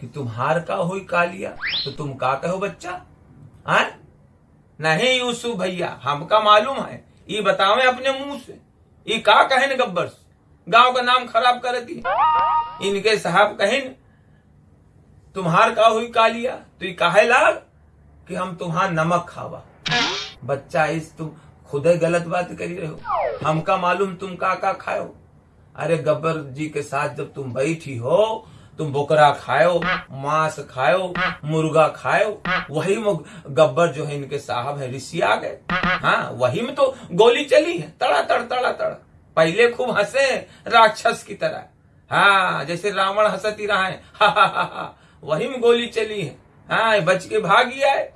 कि तुम्हार का हुई कालिया तो तुम का कहो बच्चा? आय नहीं यूसुफ भैया, हमका मालूम है। ये बतावे अपने मुँह से। ये का कहे न गब्बर गाँव का नाम खराब कर दी। इनके साहब कहे न तुम्हार का हुई कालिया तो ये काहे लाग कि हम तुम्हार नमक खावा? बच्चा, इस तुम खुद ही गलत बात करी रहे हो। हमका मालूम तुम का का खाओ अरे गब्बर जी के साथ जब तुम बैठी हो तुम बोकरा खायो मांस खायो मुर्गा खायो वही में गब्बर जो है इनके साहब है ऋषि आ गए। हाँ वही में तो गोली चली है तड़ा तड़ तड़ा तड़ पहले खूब हंसे राक्षस की तरह। हाँ जैसे रावण हंसती रहा है हा, हा, हा, हा, वही में गोली चली है। हाँ बच के भाग गया है